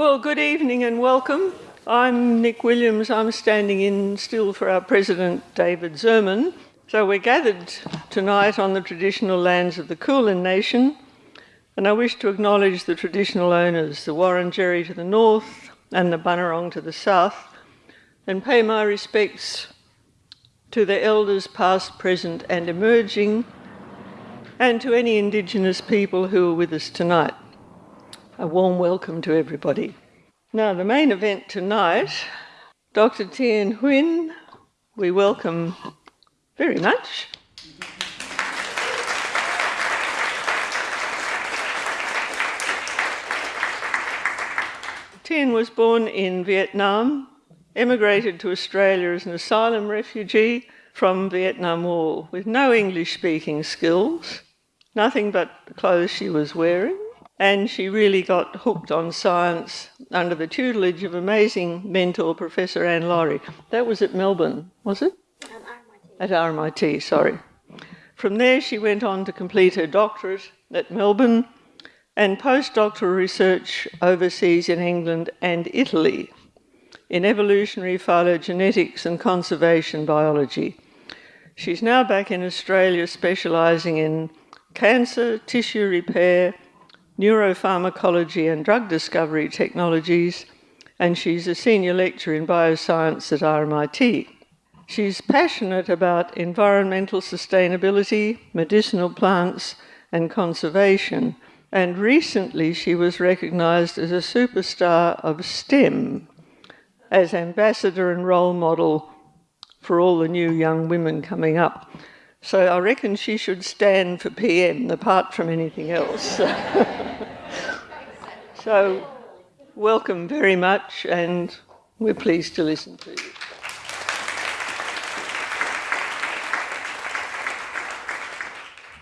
Well, good evening and welcome. I'm Nick Williams. I'm standing in still for our President, David Zurman. So we're gathered tonight on the traditional lands of the Kulin Nation, and I wish to acknowledge the traditional owners, the Wurundjeri to the north and the Bunurong to the south, and pay my respects to the elders past, present, and emerging, and to any Indigenous people who are with us tonight. A warm welcome to everybody. Now, the main event tonight, Dr. Tien Huynh, we welcome very much. Tien was born in Vietnam, emigrated to Australia as an asylum refugee from Vietnam War with no English speaking skills, nothing but the clothes she was wearing, and she really got hooked on science under the tutelage of amazing mentor, Professor Anne Laurie. That was at Melbourne, was it? Um, at RMIT, sorry. From there, she went on to complete her doctorate at Melbourne and postdoctoral research overseas in England and Italy in evolutionary phylogenetics and conservation biology. She's now back in Australia specialising in cancer, tissue repair, neuropharmacology and drug discovery technologies, and she's a senior lecturer in bioscience at RMIT. She's passionate about environmental sustainability, medicinal plants, and conservation. And recently, she was recognised as a superstar of STEM, as ambassador and role model for all the new young women coming up. So I reckon she should stand for PM apart from anything else. so, welcome very much, and we're pleased to listen to you.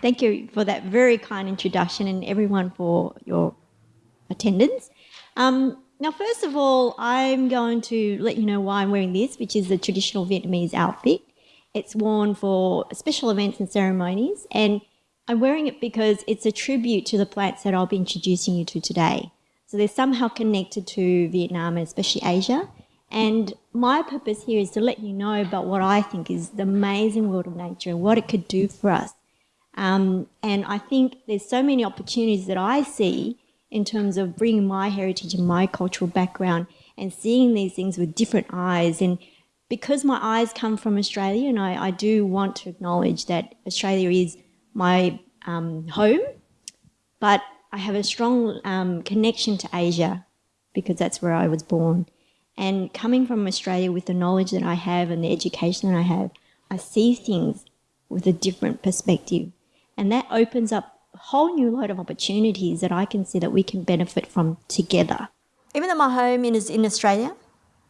Thank you for that very kind introduction and everyone for your attendance. Um, now, first of all, I'm going to let you know why I'm wearing this, which is the traditional Vietnamese outfit. It's worn for special events and ceremonies, and I'm wearing it because it's a tribute to the plants that I'll be introducing you to today. So they're somehow connected to Vietnam and especially Asia. And my purpose here is to let you know about what I think is the amazing world of nature and what it could do for us. Um, and I think there's so many opportunities that I see in terms of bringing my heritage and my cultural background and seeing these things with different eyes and because my eyes come from Australia, and I, I do want to acknowledge that Australia is my um, home, but I have a strong um, connection to Asia because that's where I was born. And coming from Australia with the knowledge that I have and the education that I have, I see things with a different perspective. And that opens up a whole new load of opportunities that I can see that we can benefit from together. Even though my home is in Australia,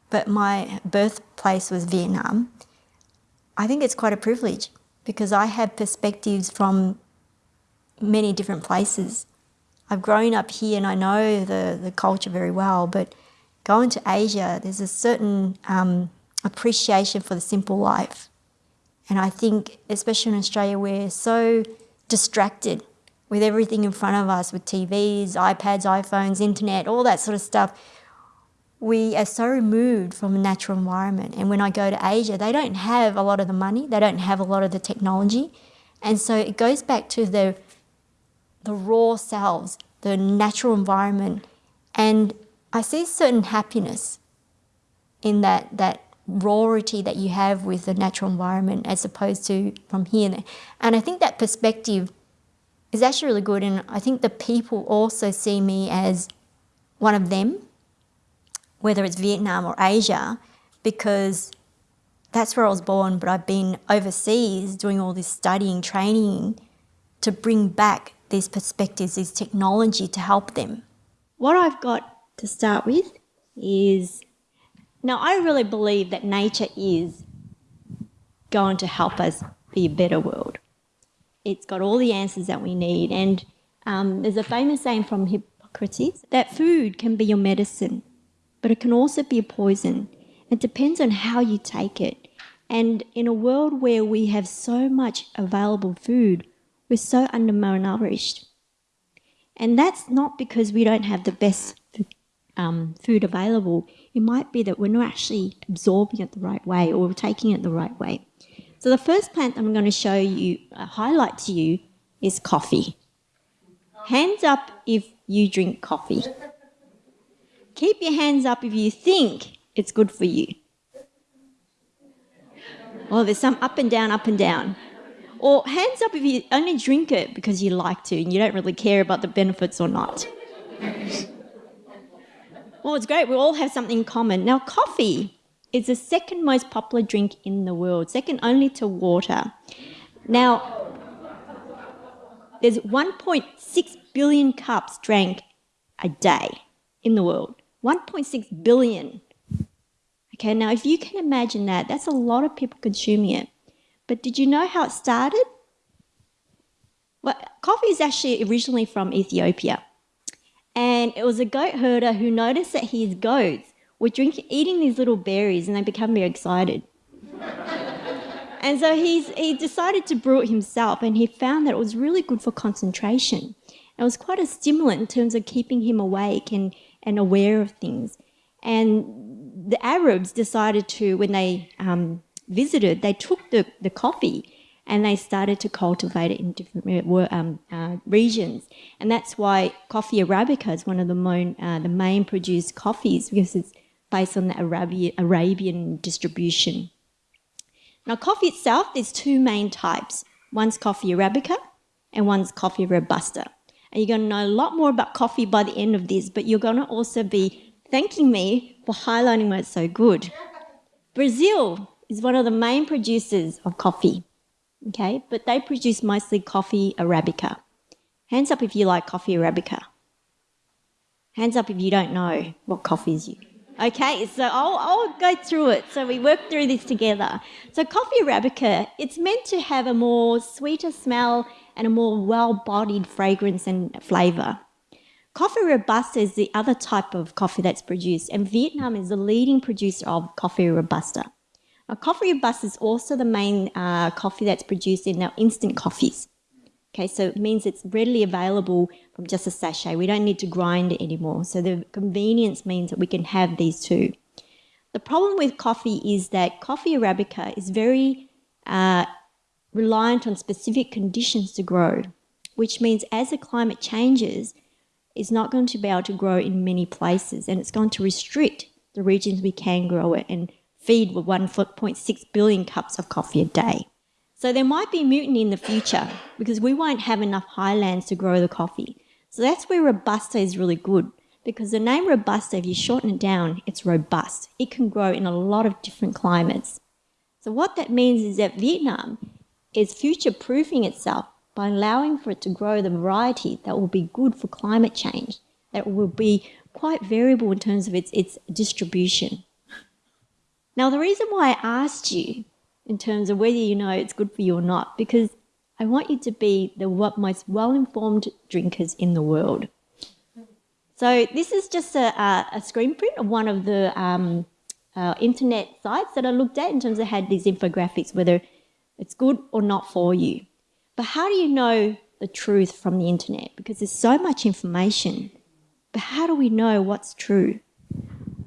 but my birthplace was Vietnam, I think it's quite a privilege because I have perspectives from many different places. I've grown up here and I know the, the culture very well, but going to Asia, there's a certain um, appreciation for the simple life. And I think, especially in Australia, we're so distracted with everything in front of us with TVs, iPads, iPhones, internet, all that sort of stuff we are so removed from the natural environment. And when I go to Asia, they don't have a lot of the money, they don't have a lot of the technology. And so it goes back to the, the raw selves, the natural environment. And I see certain happiness in that, that rawity that you have with the natural environment as opposed to from here. And I think that perspective is actually really good. And I think the people also see me as one of them whether it's Vietnam or Asia, because that's where I was born, but I've been overseas doing all this studying, training to bring back these perspectives, this technology to help them. What I've got to start with is now I really believe that nature is going to help us be a better world. It's got all the answers that we need. And um, there's a famous saying from Hippocrates that food can be your medicine but it can also be a poison. It depends on how you take it. And in a world where we have so much available food, we're so undernourished. And that's not because we don't have the best um, food available, it might be that we're not actually absorbing it the right way or taking it the right way. So the first plant I'm going to show you, uh, highlight to you, is coffee. Hands up if you drink coffee. Keep your hands up if you think it's good for you. Oh, there's some up and down, up and down. Or hands up if you only drink it because you like to and you don't really care about the benefits or not. Well, it's great. We all have something in common. Now, coffee is the second most popular drink in the world, second only to water. Now, there's 1.6 billion cups drank a day in the world. 1.6 billion. Okay, now if you can imagine that, that's a lot of people consuming it. But did you know how it started? Well, coffee is actually originally from Ethiopia. And it was a goat herder who noticed that his goats were drinking, eating these little berries and they become very excited. and so he's, he decided to brew it himself and he found that it was really good for concentration. It was quite a stimulant in terms of keeping him awake and, and aware of things. And the Arabs decided to, when they visited, they took the, the coffee and they started to cultivate it in different uh, um, uh, regions. And that's why coffee Arabica is one of the, main, uh, the main produced coffees because it's based on the Arabian, Arabian distribution. Now, coffee itself, there's two main types. One's coffee Arabica and one's coffee Robusta. And you're going to know a lot more about coffee by the end of this, but you're going to also be thanking me for highlighting why it's so good. Brazil is one of the main producers of coffee, okay? But they produce mostly coffee Arabica. Hands up if you like coffee Arabica. Hands up if you don't know what coffee is you. Okay, so I'll, I'll go through it. So we work through this together. So coffee Arabica, it's meant to have a more sweeter smell and a more well-bodied fragrance and flavour. Coffee Robusta is the other type of coffee that's produced, and Vietnam is the leading producer of coffee Robusta. Now, coffee Robusta is also the main uh, coffee that's produced in our instant coffees. Okay, so it means it's readily available from just a sachet. We don't need to grind it anymore. So the convenience means that we can have these two. The problem with coffee is that coffee Arabica is very uh, reliant on specific conditions to grow, which means as the climate changes, it's not going to be able to grow in many places and it's going to restrict the regions we can grow it and feed with 1.6 billion cups of coffee a day. So there might be mutiny in the future because we won't have enough highlands to grow the coffee. So that's where Robusta is really good because the name Robusta, if you shorten it down, it's robust. It can grow in a lot of different climates. So what that means is that Vietnam is future-proofing itself by allowing for it to grow the variety that will be good for climate change, that will be quite variable in terms of its, its distribution. Now, the reason why I asked you in terms of whether you know it's good for you or not, because I want you to be the most well-informed drinkers in the world. So this is just a, a screen print of one of the um, uh, internet sites that I looked at in terms of had these infographics, whether it's good or not for you. But how do you know the truth from the internet? Because there's so much information. But how do we know what's true?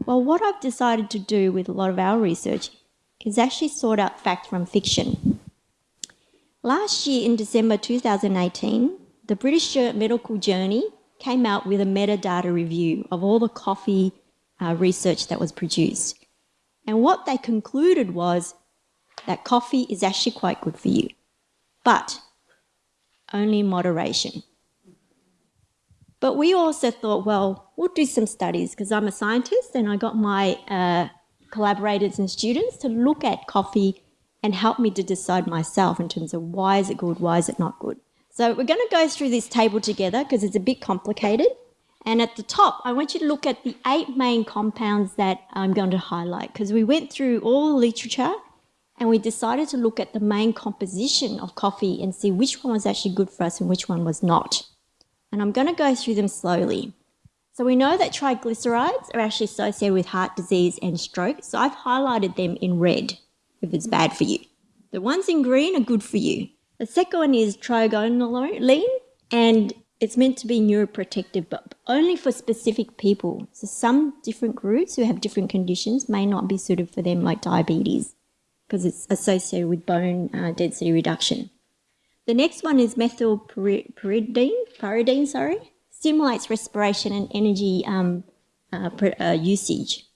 Well, what I've decided to do with a lot of our research is actually sort out fact from fiction. Last year in December 2018, the British Medical Journal came out with a metadata review of all the coffee uh, research that was produced. And what they concluded was that coffee is actually quite good for you, but only in moderation. But we also thought, well, we'll do some studies because I'm a scientist and I got my uh, collaborators and students to look at coffee and help me to decide myself in terms of why is it good, why is it not good. So we're going to go through this table together because it's a bit complicated. And at the top, I want you to look at the eight main compounds that I'm going to highlight because we went through all the literature and we decided to look at the main composition of coffee and see which one was actually good for us and which one was not. And I'm going to go through them slowly. So we know that triglycerides are actually associated with heart disease and stroke, so I've highlighted them in red if it's bad for you. The ones in green are good for you. The second one is trigonelline, and it's meant to be neuroprotective, but only for specific people. So some different groups who have different conditions may not be suited for them, like diabetes, because it's associated with bone uh, density reduction. The next one is methylpyridine, pyridine, sorry, stimulates respiration and energy um, uh, uh, usage.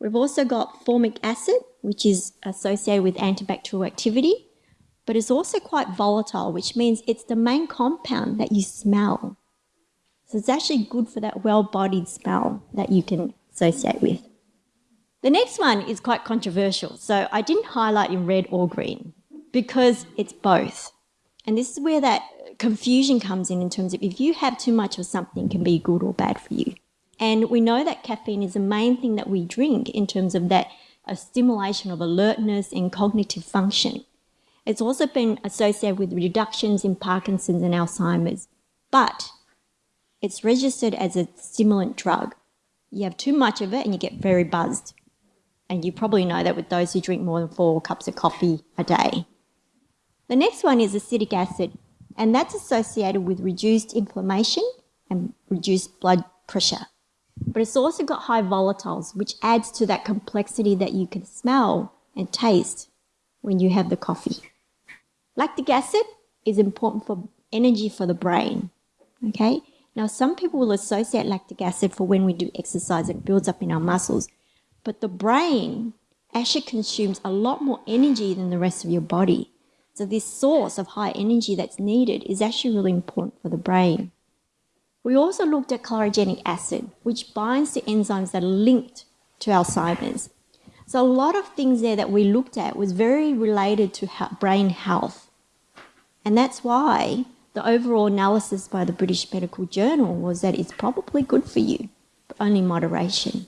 We've also got formic acid, which is associated with antibacterial activity but it's also quite volatile, which means it's the main compound that you smell. So it's actually good for that well-bodied smell that you can associate with. The next one is quite controversial. So I didn't highlight in red or green because it's both. And this is where that confusion comes in in terms of if you have too much of something can be good or bad for you. And we know that caffeine is the main thing that we drink in terms of that a stimulation of alertness and cognitive function. It's also been associated with reductions in Parkinson's and Alzheimer's, but it's registered as a stimulant drug. You have too much of it and you get very buzzed. And you probably know that with those who drink more than four cups of coffee a day. The next one is acetic acid, and that's associated with reduced inflammation and reduced blood pressure. But it's also got high volatiles, which adds to that complexity that you can smell and taste when you have the coffee. Lactic acid is important for energy for the brain. Okay? Now, some people will associate lactic acid for when we do exercise, it builds up in our muscles. But the brain actually consumes a lot more energy than the rest of your body. So, this source of high energy that's needed is actually really important for the brain. We also looked at chlorogenic acid, which binds to enzymes that are linked to Alzheimer's. So a lot of things there that we looked at was very related to brain health. And that's why the overall analysis by the British Medical Journal was that it's probably good for you, but only moderation.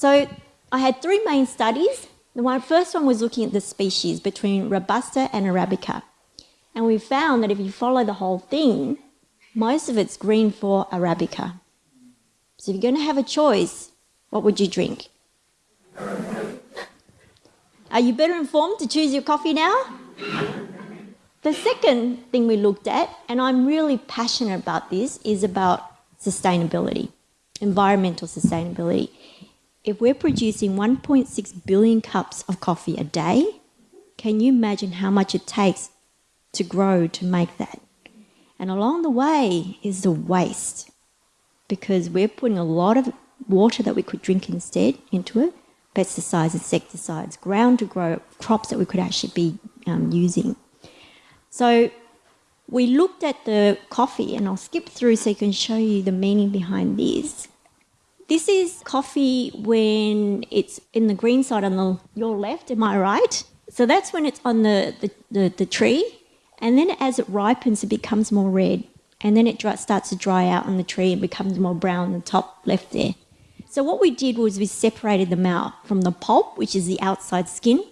So I had three main studies. The one, first one was looking at the species between Robusta and Arabica. And we found that if you follow the whole thing, most of it's green for Arabica. So if you're going to have a choice, what would you drink? Are you better informed to choose your coffee now? The second thing we looked at, and I'm really passionate about this, is about sustainability, environmental sustainability. If we're producing 1.6 billion cups of coffee a day, can you imagine how much it takes to grow to make that? And along the way is the waste because we're putting a lot of water that we could drink instead into it pesticides, insecticides, ground to grow crops that we could actually be um, using. So we looked at the coffee, and I'll skip through so I can show you the meaning behind this. This is coffee when it's in the green side on the, your left, am I right? So that's when it's on the, the, the, the tree, and then as it ripens, it becomes more red, and then it dry, starts to dry out on the tree and becomes more brown on the top left there. So what we did was we separated them out from the pulp, which is the outside skin,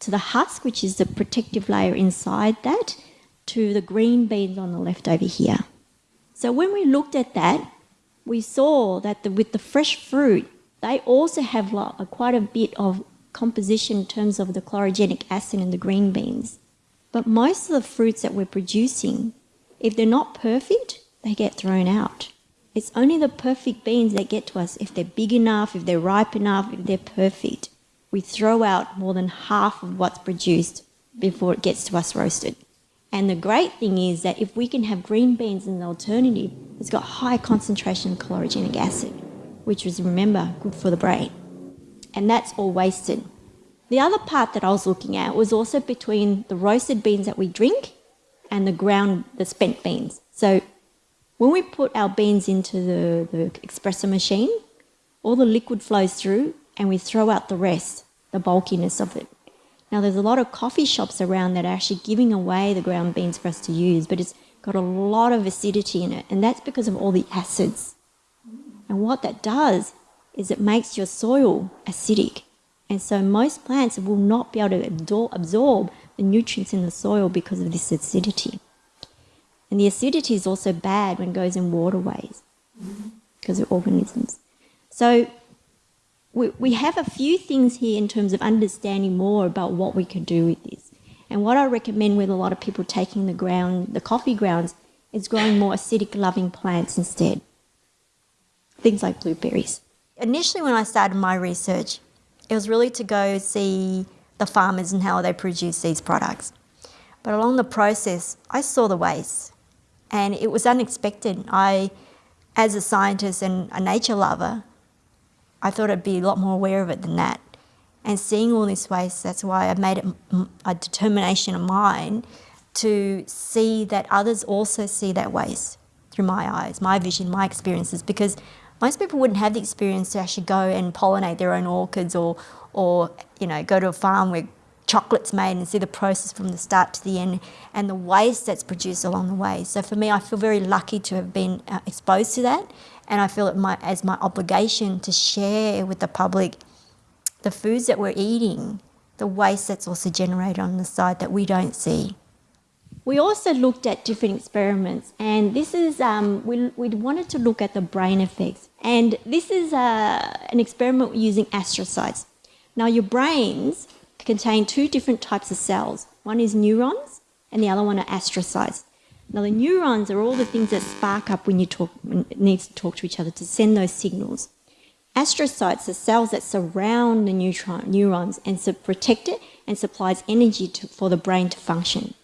to the husk, which is the protective layer inside that, to the green beans on the left over here. So when we looked at that, we saw that the, with the fresh fruit, they also have quite a bit of composition in terms of the chlorogenic acid in the green beans. But most of the fruits that we're producing, if they're not perfect, they get thrown out. It's only the perfect beans that get to us if they're big enough, if they're ripe enough, if they're perfect. We throw out more than half of what's produced before it gets to us roasted. And the great thing is that if we can have green beans as an alternative, it's got high concentration of chlorogenic acid, which is, remember, good for the brain. And that's all wasted. The other part that I was looking at was also between the roasted beans that we drink and the ground, the spent beans. So when we put our beans into the, the espresso machine, all the liquid flows through and we throw out the rest, the bulkiness of it. Now, there's a lot of coffee shops around that are actually giving away the ground beans for us to use, but it's got a lot of acidity in it, and that's because of all the acids. And what that does is it makes your soil acidic. And so most plants will not be able to absorb the nutrients in the soil because of this acidity. And the acidity is also bad when it goes in waterways because of organisms. So we, we have a few things here in terms of understanding more about what we could do with this. And what I recommend with a lot of people taking the ground, the coffee grounds, is growing more acidic loving plants instead. Things like blueberries. Initially, when I started my research, it was really to go see the farmers and how they produce these products. But along the process, I saw the waste and it was unexpected. I, as a scientist and a nature lover, I thought I'd be a lot more aware of it than that. And seeing all this waste, that's why I made it a determination of mine to see that others also see that waste through my eyes, my vision, my experiences, because most people wouldn't have the experience to actually go and pollinate their own orchids or, or you know, go to a farm where chocolate's made and see the process from the start to the end and the waste that's produced along the way. So for me, I feel very lucky to have been uh, exposed to that and I feel it my, as my obligation to share with the public the foods that we're eating, the waste that's also generated on the side that we don't see. We also looked at different experiments, and this is um, we, we wanted to look at the brain effects. And this is uh, an experiment using astrocytes. Now, your brains contain two different types of cells. One is neurons, and the other one are astrocytes. Now, the neurons are all the things that spark up when you talk, when it needs to talk to each other to send those signals. Astrocytes are cells that surround the neutron, neurons and protect it and supplies energy to, for the brain to function.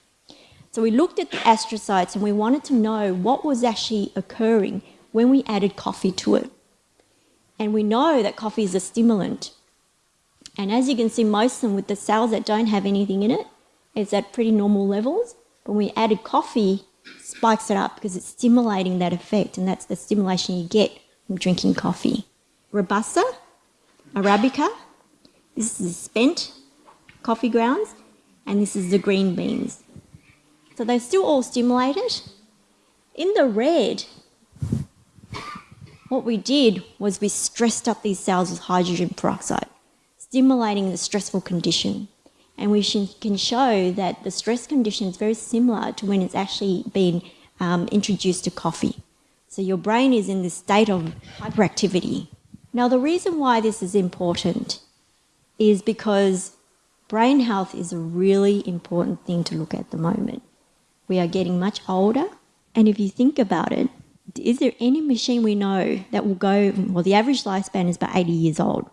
So we looked at the astrocytes and we wanted to know what was actually occurring when we added coffee to it. And we know that coffee is a stimulant. And as you can see, most of them with the cells that don't have anything in it, it's at pretty normal levels. But when we added coffee, spikes it up because it's stimulating that effect, and that's the stimulation you get from drinking coffee. Robusta, Arabica, this is spent coffee grounds, and this is the green beans. So they're still all stimulated. In the red, what we did was we stressed up these cells with hydrogen peroxide, stimulating the stressful condition. And we can show that the stress condition is very similar to when it's actually been um, introduced to coffee. So your brain is in this state of hyperactivity. Now, the reason why this is important is because brain health is a really important thing to look at at the moment. We are getting much older, and if you think about it, is there any machine we know that will go, well, the average lifespan is about 80 years old.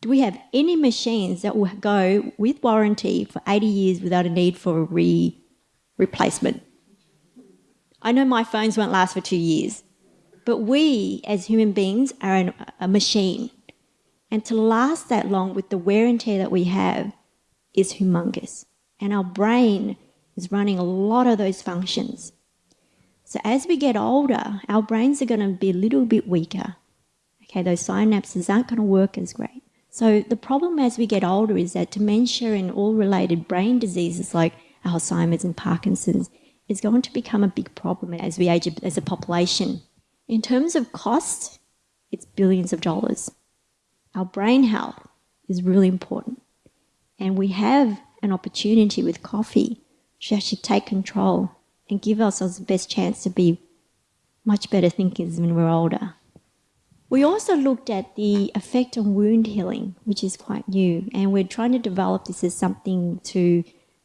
Do we have any machines that will go with warranty for 80 years without a need for a re replacement? I know my phones won't last for two years, but we as human beings are an, a machine. And to last that long with the wear and tear that we have is humongous. And our brain is running a lot of those functions. So as we get older, our brains are going to be a little bit weaker. Okay, those synapses aren't going to work as great. So the problem as we get older is that dementia and all related brain diseases like Alzheimer's and Parkinson's is going to become a big problem as we age as a population. In terms of cost, it's billions of dollars. Our brain health is really important. And we have an opportunity with coffee to actually take control and give ourselves the best chance to be much better thinkers when we're older. We also looked at the effect on wound healing, which is quite new, and we're trying to develop this as something to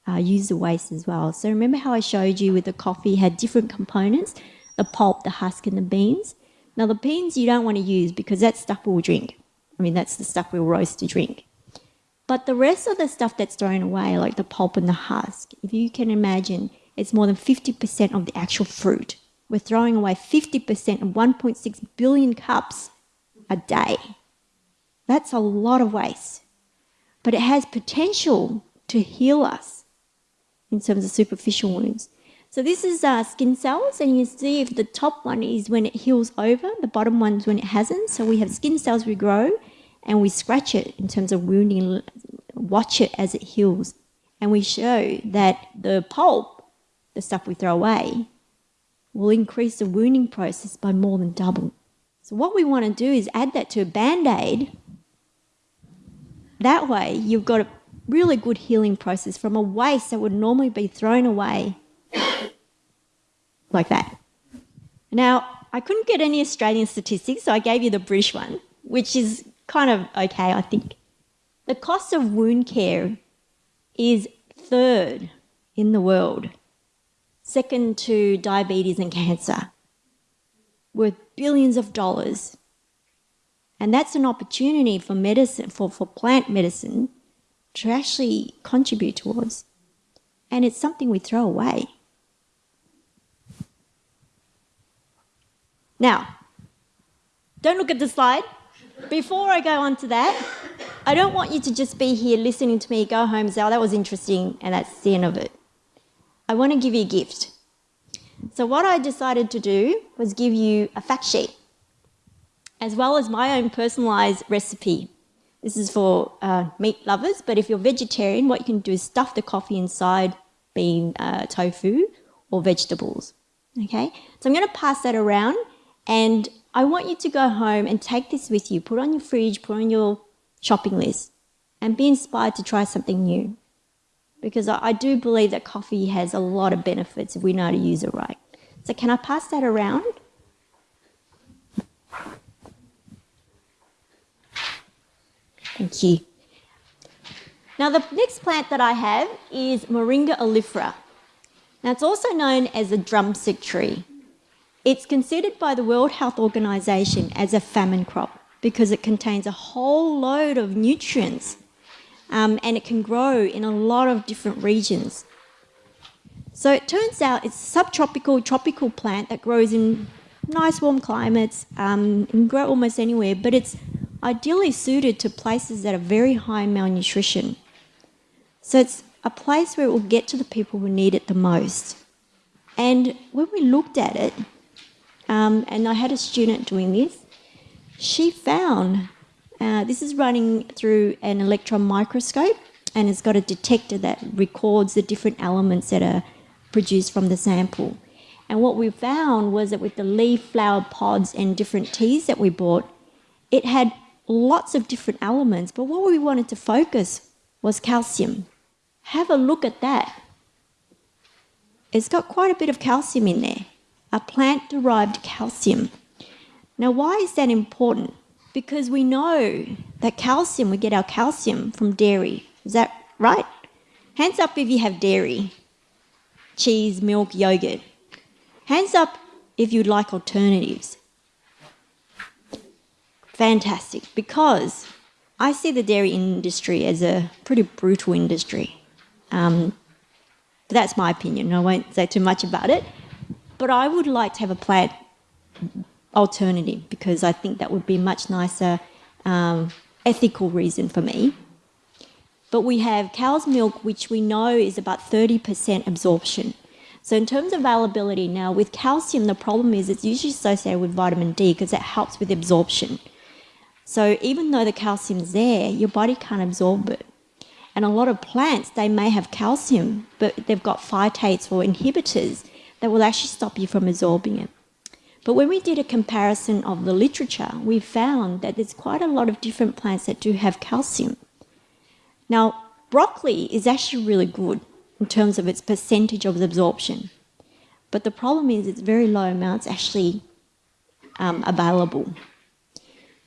uh, use the waste as well. So remember how I showed you with the coffee had different components, the pulp, the husk, and the beans? Now the beans you don't want to use because that's stuff we'll drink. I mean, that's the stuff we'll roast to drink. But the rest of the stuff that's thrown away, like the pulp and the husk, if you can imagine, it's more than 50% of the actual fruit. We're throwing away 50% of 1.6 billion cups a day. That's a lot of waste. But it has potential to heal us in terms of superficial wounds. So this is uh, skin cells, and you see if the top one is when it heals over, the bottom one's when it hasn't. So we have skin cells we grow, and we scratch it in terms of wounding, watch it as it heals. And we show that the pulp, the stuff we throw away, will increase the wounding process by more than double. So what we want to do is add that to a band-aid. That way you've got a really good healing process from a waste that would normally be thrown away like that. Now, I couldn't get any Australian statistics, so I gave you the British one, which is kind of okay, I think. The cost of wound care is third in the world. second to diabetes and cancer, worth billions of dollars. And that's an opportunity for medicine, for, for plant medicine, to actually contribute towards. And it's something we throw away. Now, don't look at the slide. Before I go on to that, I don't want you to just be here listening to me, go home and say, oh, that was interesting, and that's the end of it. I want to give you a gift. So, what I decided to do was give you a fact sheet, as well as my own personalised recipe. This is for uh, meat lovers, but if you're vegetarian, what you can do is stuff the coffee inside being uh, tofu or vegetables. Okay, so I'm going to pass that around, and I want you to go home and take this with you, put on your fridge, put on your shopping list, and be inspired to try something new because I, do believe that coffee has a lot of benefits if we know how to use it right. So can I pass that around? Thank you. Now the next plant that I have is Moringa oleifera. Now it's also known as a drumstick tree. It's considered by the World Health Organization as a famine crop because it contains a whole load of nutrients um, and it can grow in a lot of different regions. So it turns out it's a subtropical, tropical plant that grows in nice warm climates um, and grow almost anywhere, but it's ideally suited to places that are very high in malnutrition. So it's a place where it will get to the people who need it the most. And when we looked at it, um, and I had a student doing this, she found uh, this is running through an electron microscope and it's got a detector that records the different elements that are produced from the sample. And what we found was that with the leaf, flower pods, and different teas that we bought, it had lots of different elements. But what we wanted to focus was calcium. Have a look at that. It's got quite a bit of calcium in there, a plant derived calcium. Now, why is that important? Because we know that calcium, we get our calcium from dairy. Is that right? Hands up if you have dairy, cheese, milk, yogurt. Hands up if you'd like alternatives. Fantastic, because I see the dairy industry as a pretty brutal industry. Um, that's my opinion. I won't say too much about it. But I would like to have a plant alternative because I think that would be much nicer um, ethical reason for me. But we have cow's milk, which we know is about 30% absorption. So in terms of availability now, with calcium, the problem is it's usually associated with vitamin D because it helps with absorption. So even though the calcium's there, your body can't absorb it. And a lot of plants, they may have calcium, but they've got phytates or inhibitors that will actually stop you from absorbing it. But when we did a comparison of the literature, we found that there's quite a lot of different plants that do have calcium. Now, broccoli is actually really good in terms of its percentage of absorption. But the problem is it's very low amounts actually um, available.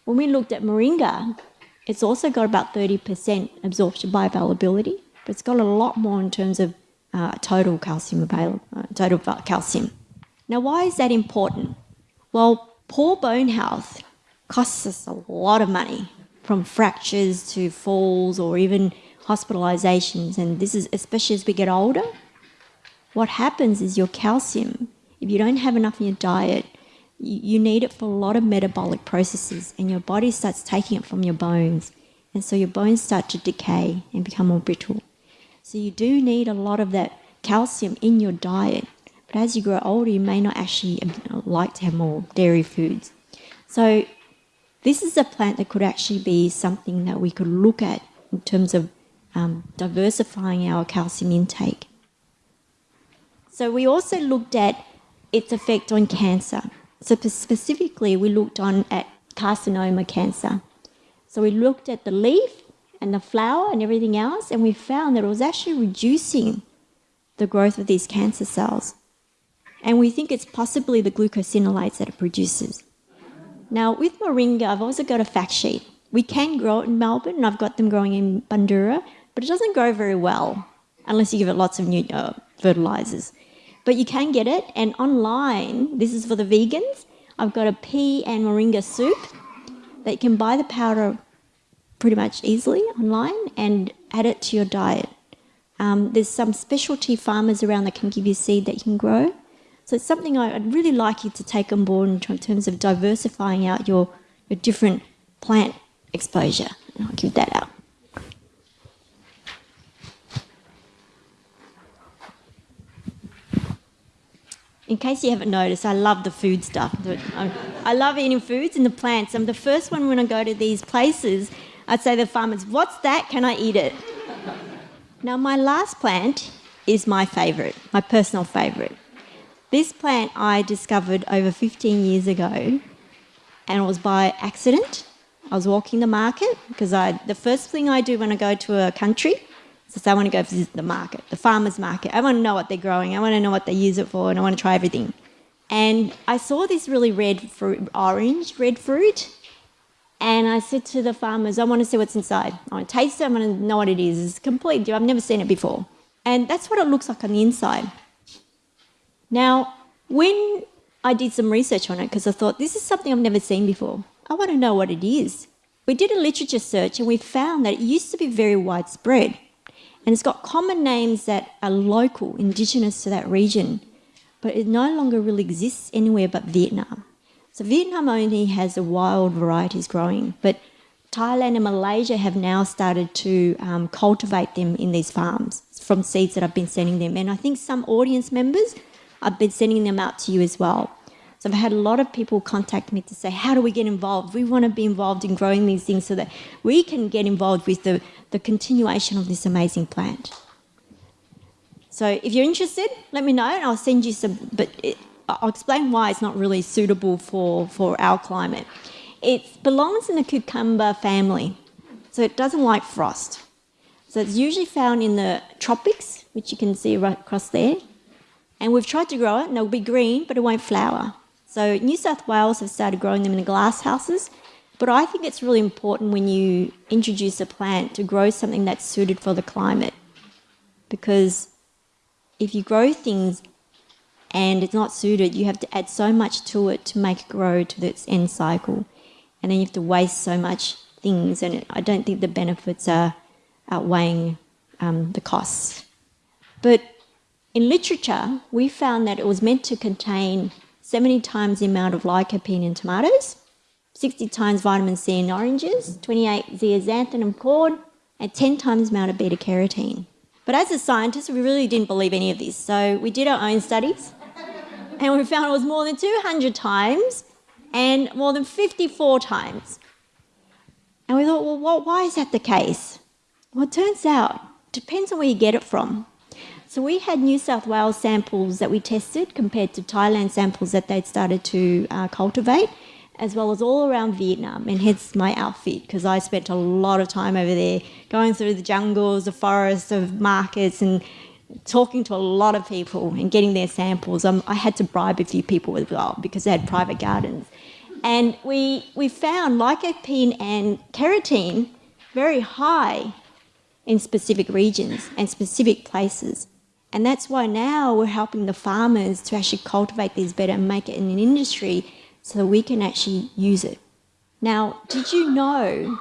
When we looked at moringa, it's also got about 30% absorption bioavailability, but it's got a lot more in terms of uh, total calcium available, uh, total calcium. Now, why is that important? Well, poor bone health costs us a lot of money, from fractures to falls or even hospitalizations. And this is especially as we get older. What happens is your calcium, if you don't have enough in your diet, you need it for a lot of metabolic processes, and your body starts taking it from your bones. And so your bones start to decay and become more brittle. So you do need a lot of that calcium in your diet. But as you grow older, you may not actually like to have more dairy foods. So this is a plant that could actually be something that we could look at in terms of um, diversifying our calcium intake. So we also looked at its effect on cancer. So specifically, we looked on at carcinoma cancer. So we looked at the leaf and the flower and everything else, and we found that it was actually reducing the growth of these cancer cells and we think it's possibly the glucosinolates that it produces. Now, with moringa, I've also got a fact sheet. We can grow it in Melbourne, and I've got them growing in Bundoora, but it doesn't grow very well unless you give it lots of new uh, fertilizers. but you can get it. And online, this is for the vegans. I've got a pea and moringa soup that you can buy the powder pretty much easily online and add it to your diet. Um, there's some specialty farmers around that can give you seed that you can grow. So it's something I'd really like you to take on board in terms of diversifying out your, your different plant exposure. And I'll give that out. In case you haven't noticed, I love the food stuff. I love eating foods and the plants. I'm the first one when I go to these places, I'd say to the farmers, What's that? Can I eat it? Now, my last plant is my favourite, my personal favourite. This plant I discovered over 15 years ago, and it was by accident. I was walking the market because I, the first thing I do when I go to a country so I want to go visit the market, the farmer's market. I want to know what they're growing. I want to know what they use it for, and I want to try everything. And I saw this really red fruit, orange red fruit, and I said to the farmers, I want to see what's inside. I want to taste it. I want to know what it is. It's complete. I've never seen it before. And that's what it looks like on the inside. Now, when I did some research on it, because I thought this is something I've never seen before, I want to know what it is. We did a literature search and we found that it used to be very widespread. And it's got common names that are local, indigenous to that region, but it no longer really exists anywhere but Vietnam. So Vietnam only has the wild varieties growing, but Thailand and Malaysia have now started to um, cultivate them in these farms from seeds that I've been sending them. And I think some audience members, I've been sending them out to you as well. So I've had a lot of people contact me to say, how do we get involved? We want to be involved in growing these things so that we can get involved with the, the continuation of this amazing plant. So if you're interested, let me know and I'll send you some, but it, I'll explain why it's not really suitable for, for our climate. It belongs in the cucumber family, so it doesn't like frost. So it's usually found in the tropics, which you can see right across there. And we've tried to grow it, and it'll be green, but it won't flower. So New South Wales have started growing them in the glass houses, but I think it's really important when you introduce a plant to grow something that's suited for the climate. Because if you grow things and it's not suited, you have to add so much to it to make it grow to its end cycle. And then you have to waste so much things, and I don't think the benefits are outweighing um, the costs. But in literature, we found that it was meant to contain 70 times the amount of lycopene in tomatoes, 60 times vitamin C in oranges, 28 zeaxanthin corn, and 10 times the amount of beta carotene. But as a scientist, we really didn't believe any of this, so we did our own studies, and we found it was more than 200 times and more than 54 times. And we thought, well, why is that the case? Well, it turns out, it depends on where you get it from. So we had New South Wales samples that we tested compared to Thailand samples that they'd started to uh, cultivate, as well as all around Vietnam, and hence my outfit because I spent a lot of time over there going through the jungles, the forests, of markets, and talking to a lot of people and getting their samples. Um, I had to bribe a few people as well because they had private gardens. And we, we found lycopene and carotene very high in specific regions and specific places. And that's why now we're helping the farmers to actually cultivate these better and make it in an industry so that we can actually use it. Now, did you know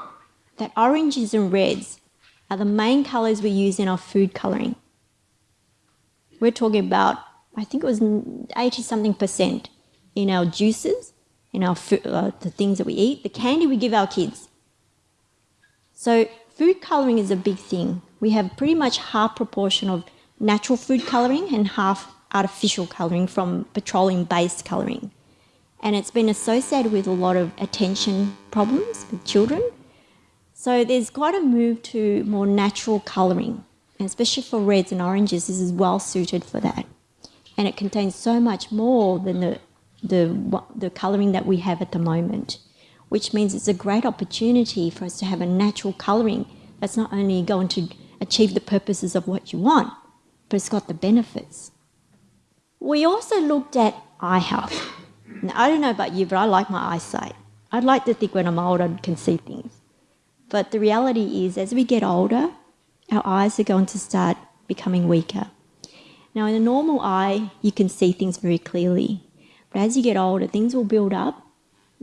that oranges and reds are the main colours we use in our food colouring? We're talking about, I think it was 80 something percent in our juices, in our food, uh, the things that we eat, the candy we give our kids. So food colouring is a big thing. We have pretty much half proportion of natural food colouring and half artificial colouring from petroleum based colouring. And it's been associated with a lot of attention problems with children. So there's quite a move to more natural colouring, and especially for reds and oranges, this is well suited for that. And it contains so much more than the, the, the colouring that we have at the moment, which means it's a great opportunity for us to have a natural colouring that's not only going to achieve the purposes of what you want, but it's got the benefits. We also looked at eye health. Now, I don't know about you, but I like my eyesight. I'd like to think when I'm old I can see things. But the reality is, as we get older, our eyes are going to start becoming weaker. Now, in a normal eye, you can see things very clearly. But as you get older, things will build up.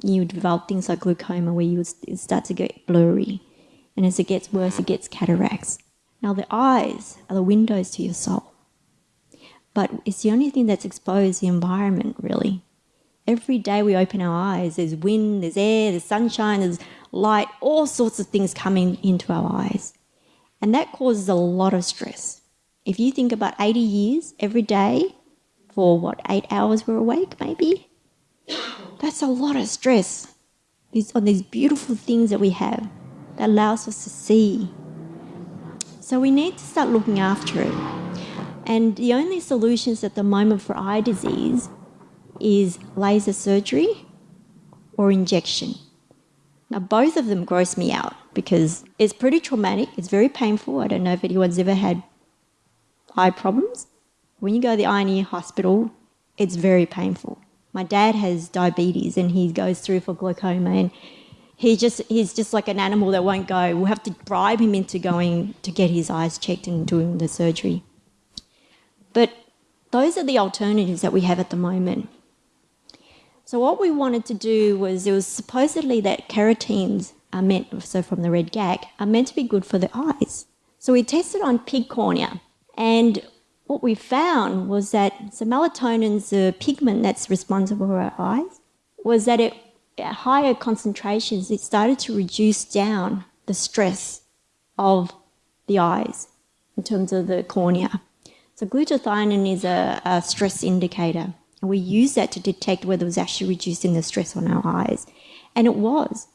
You develop things like glaucoma where you start to get blurry. And as it gets worse, it gets cataracts. Now, the eyes are the windows to your soul. But it's the only thing that's exposed the environment, really. Every day we open our eyes, there's wind, there's air, there's sunshine, there's light, all sorts of things coming into our eyes. And that causes a lot of stress. If you think about 80 years every day for what, eight hours we're awake, maybe? That's a lot of stress on these beautiful things that we have that allows us to see. So we need to start looking after it. And the only solutions at the moment for eye disease is laser surgery or injection. Now, both of them gross me out because it's pretty traumatic. It's very painful. I don't know if anyone's ever had eye problems. When you go to the eye and ear hospital, it's very painful. My dad has diabetes and he goes through for glaucoma and he just he's just like an animal that won't go. We'll have to bribe him into going to get his eyes checked and doing the surgery. But those are the alternatives that we have at the moment. So what we wanted to do was it was supposedly that carotenes are meant, so from the red GAC, are meant to be good for the eyes. So we tested on pig cornea, and what we found was that so melatonin's the pigment that's responsible for our eyes, was that it, at higher concentrations, it started to reduce down the stress of the eyes in terms of the cornea. So glutathione is a, a stress indicator. And we used that to detect whether it was actually reducing the stress on our eyes. And it was.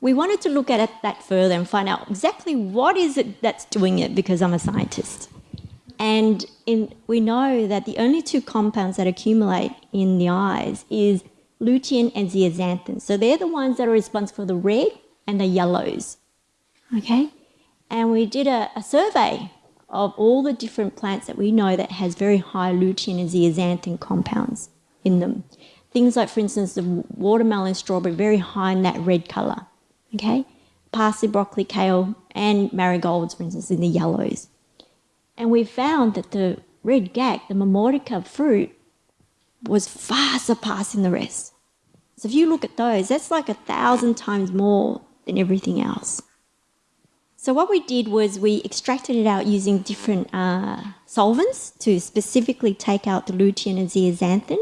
We wanted to look at that further and find out exactly what is it that's doing it because I'm a scientist. And in, we know that the only two compounds that accumulate in the eyes is lutein and zeaxanthin. So they're the ones that are responsible for the red and the yellows. Okay? And we did a, a survey of all the different plants that we know that has very high lutein and zeaxanthin compounds in them. Things like, for instance, the watermelon, strawberry, very high in that red colour. Okay, parsley, broccoli, kale, and marigolds, for instance, in the yellows. And we found that the red gac, the Momordica fruit, was far surpassing the rest. So if you look at those, that's like a thousand times more than everything else. So what we did was we extracted it out using different uh, solvents to specifically take out the lutein and zeaxanthin.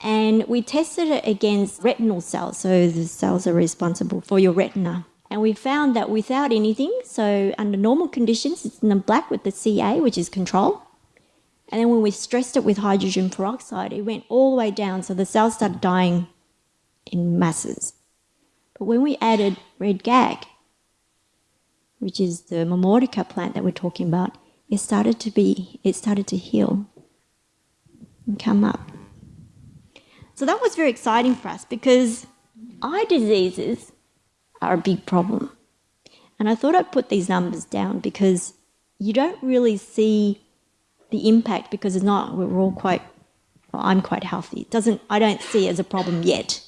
And we tested it against retinal cells, so the cells are responsible for your retina. And we found that without anything, so under normal conditions, it's in the black with the CA, which is control. And then when we stressed it with hydrogen peroxide, it went all the way down, so the cells started dying in masses. But when we added red GAC, which is the Momordica plant that we're talking about, it started to be, it started to heal and come up. So that was very exciting for us because eye diseases are a big problem. And I thought I'd put these numbers down because you don't really see the impact because it's not, we're all quite, well, I'm quite healthy. It doesn't, I don't see it as a problem yet.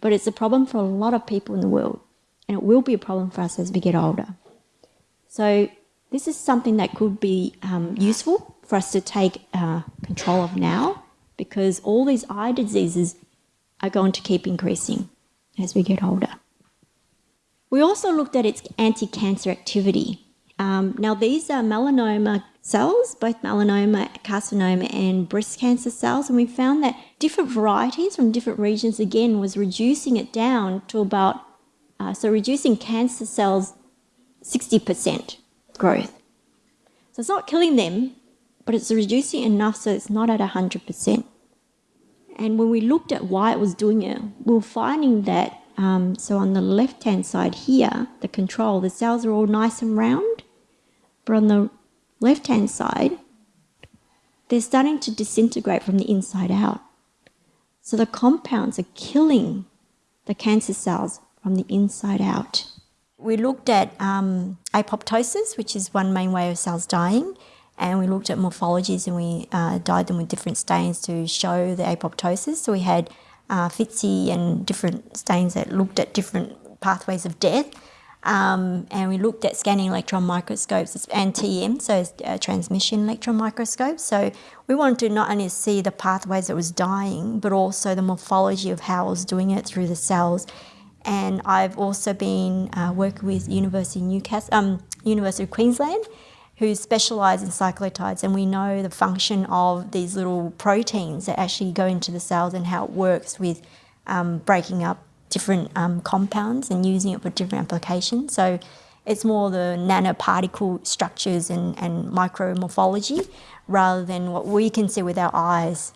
But it's a problem for a lot of people in the world. And it will be a problem for us as we get older. So this is something that could be um, useful for us to take uh, control of now because all these eye diseases are going to keep increasing as we get older. We also looked at its anti-cancer activity. Um, now these are melanoma cells, both melanoma, carcinoma and breast cancer cells, and we found that different varieties from different regions again was reducing it down to about, uh, so reducing cancer cells 60% growth. So it's not killing them, but it's reducing enough so it's not at 100%. And when we looked at why it was doing it, we were finding that, um, so on the left-hand side here, the control, the cells are all nice and round, but on the left-hand side, they're starting to disintegrate from the inside out. So the compounds are killing the cancer cells from the inside out. We looked at um, apoptosis, which is one main way of cells dying, and we looked at morphologies and we uh, dyed them with different stains to show the apoptosis. So we had uh, FITCI and different stains that looked at different pathways of death. Um, and we looked at scanning electron microscopes and TEM, so uh, transmission electron microscopes. So we wanted to not only see the pathways that was dying, but also the morphology of how it was doing it through the cells. And I've also been uh, working with University of Newcastle, um, University of Queensland, who specialise in cyclotides, and we know the function of these little proteins that actually go into the cells and how it works with um, breaking up different um, compounds and using it for different applications. So it's more the nanoparticle structures and, and micromorphology rather than what we can see with our eyes.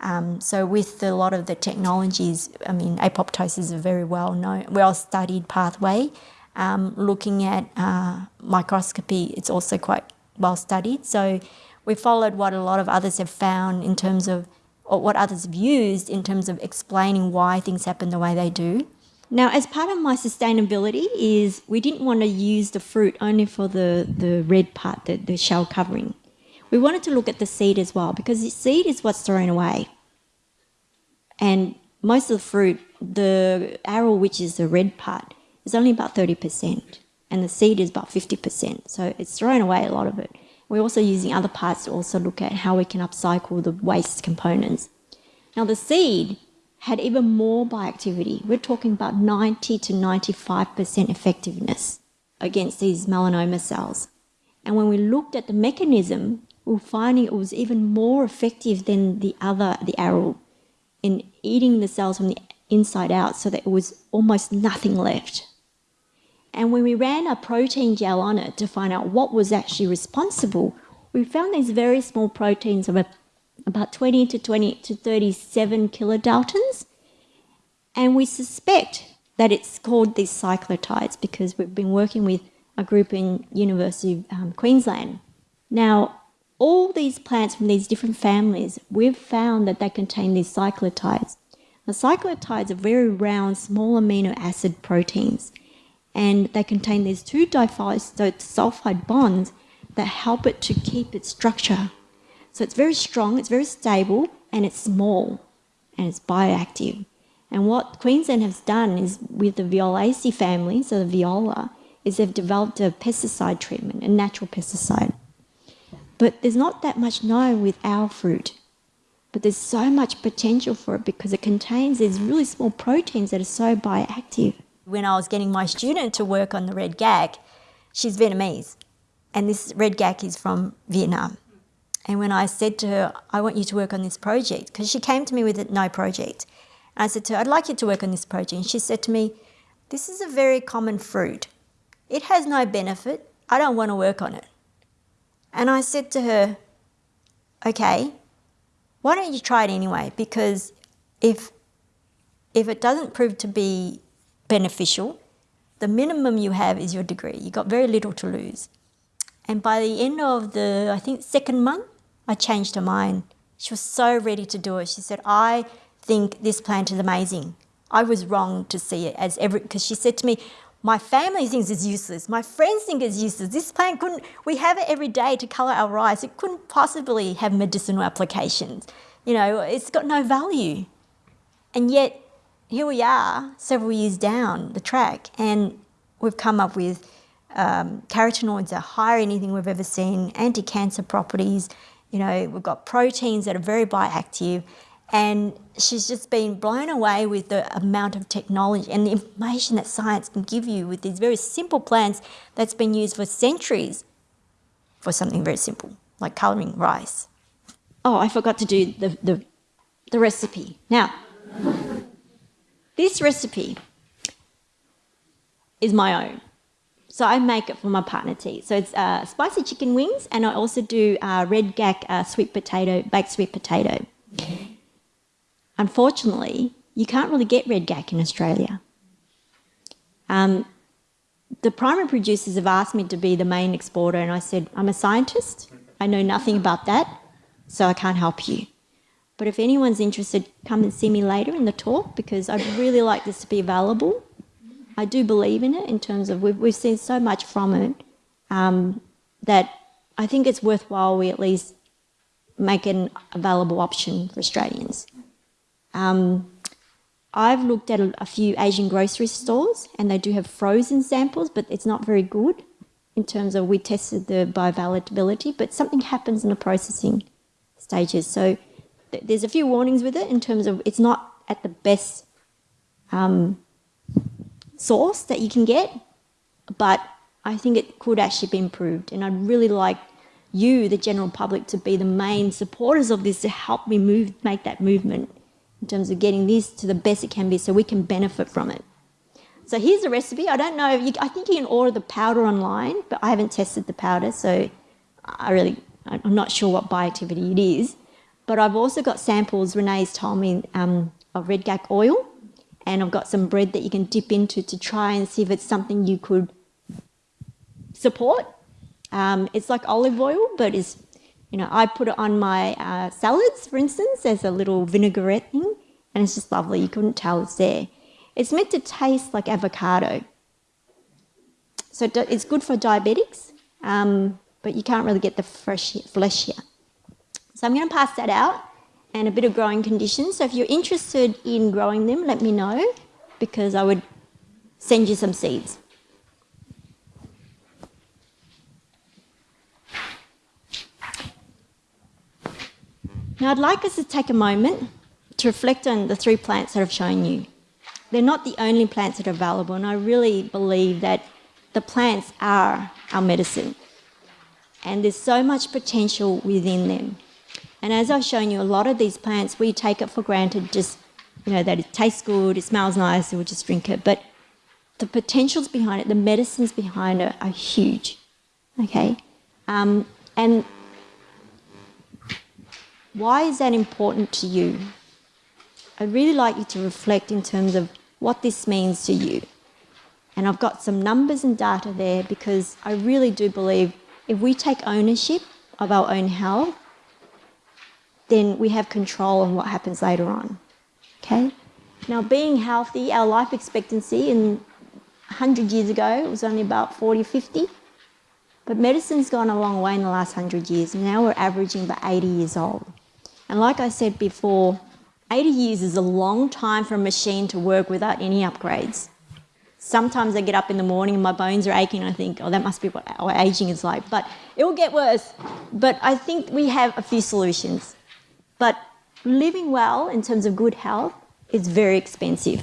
Um, so with a lot of the technologies, I mean, apoptosis is a very well known, well studied pathway. Um, looking at uh, microscopy, it's also quite well studied. So we followed what a lot of others have found in terms of or what others have used in terms of explaining why things happen the way they do. Now, as part of my sustainability is we didn't want to use the fruit only for the, the red part, the, the shell covering. We wanted to look at the seed as well because the seed is what's thrown away. And most of the fruit, the aril, which is the red part, is only about 30%, and the seed is about 50%. So it's thrown away a lot of it. We're also using other parts to also look at how we can upcycle the waste components. Now the seed had even more bioactivity. We're talking about 90 to 95% effectiveness against these melanoma cells. And when we looked at the mechanism, we were finding it was even more effective than the other, the aril, in eating the cells from the inside out so that it was almost nothing left. And when we ran a protein gel on it to find out what was actually responsible, we found these very small proteins of about 20 to 20 to 37 kilodaltons. And we suspect that it's called these cyclotides because we've been working with a group in University of um, Queensland. Now, all these plants from these different families, we've found that they contain these cyclotides. The cyclotides are very round, small amino acid proteins and they contain these two disulfide bonds that help it to keep its structure. So it's very strong, it's very stable, and it's small, and it's bioactive. And what Queensland has done is with the Violaceae family, so the viola, is they've developed a pesticide treatment, a natural pesticide. But there's not that much known with our fruit. But there's so much potential for it because it contains these really small proteins that are so bioactive. When I was getting my student to work on the red gac, she's Vietnamese, and this red gac is from Vietnam. And when I said to her, I want you to work on this project, because she came to me with no project. And I said to her, I'd like you to work on this project. And she said to me, This is a very common fruit. It has no benefit. I don't want to work on it. And I said to her, Okay, why don't you try it anyway? Because if, if it doesn't prove to be beneficial. The minimum you have is your degree. You got very little to lose. And by the end of the, I think, second month, I changed her mind. She was so ready to do it. She said, I think this plant is amazing. I was wrong to see it as every, because she said to me, my family thinks it's useless. My friends think it's useless. This plant couldn't, we have it every day to colour our rice. It couldn't possibly have medicinal applications. You know, it's got no value. And yet here we are, several years down the track, and we've come up with um, carotenoids are higher than anything we've ever seen, anti-cancer properties, you know, we've got proteins that are very bioactive, and she's just been blown away with the amount of technology and the information that science can give you with these very simple plants that's been used for centuries for something very simple, like colouring rice. Oh, I forgot to do the, the, the recipe. Now, this recipe is my own. So I make it for my partner tea. So it's uh, spicy chicken wings, and I also do uh, red gac uh, sweet potato, baked sweet potato. Unfortunately, you can't really get red gac in Australia. Um, the primary producers have asked me to be the main exporter, and I said, I'm a scientist. I know nothing about that, so I can't help you. But if anyone's interested, come and see me later in the talk because I'd really like this to be available. I do believe in it in terms of we've, we've seen so much from it um, that I think it's worthwhile we at least make an available option for Australians. Um, I've looked at a, a few Asian grocery stores and they do have frozen samples, but it's not very good in terms of we tested the bioavailability, but something happens in the processing stages. So there's a few warnings with it in terms of it's not at the best um, source that you can get, but I think it could actually be improved. And I'd really like you, the general public, to be the main supporters of this to help me move, make that movement in terms of getting this to the best it can be so we can benefit from it. So here's the recipe. I don't know, you, I think you can order the powder online, but I haven't tested the powder, so I really, I'm not sure what bioactivity it is. But I've also got samples, Renee's told me, um, of red gac oil, and I've got some bread that you can dip into to try and see if it's something you could support. Um, it's like olive oil, but it's, you know, I put it on my uh, salads, for instance, as a little vinaigrette thing, and it's just lovely. You couldn't tell it's there. It's meant to taste like avocado. So it's good for diabetics, um, but you can't really get the fresh flesh here. So I'm going to pass that out and a bit of growing conditions. So if you're interested in growing them, let me know because I would send you some seeds. Now I'd like us to take a moment to reflect on the three plants that I've shown you. They're not the only plants that are available, and I really believe that the plants are our medicine. And there's so much potential within them. And as I've shown you, a lot of these plants, we take it for granted just, you know, that it tastes good, it smells nice, and we just drink it. But the potentials behind it, the medicines behind it are huge. Okay? Um, and why is that important to you? I'd really like you to reflect in terms of what this means to you. And I've got some numbers and data there because I really do believe if we take ownership of our own health, then we have control on what happens later on. Okay? Now, being healthy, our life expectancy in 100 years ago was only about 40, 50. But medicine's gone a long way in the last 100 years. Now we're averaging about 80 years old. And like I said before, 80 years is a long time for a machine to work without any upgrades. Sometimes I get up in the morning and my bones are aching. I think, oh, that must be what aging is like. But it will get worse. But I think we have a few solutions. But living well in terms of good health is very expensive.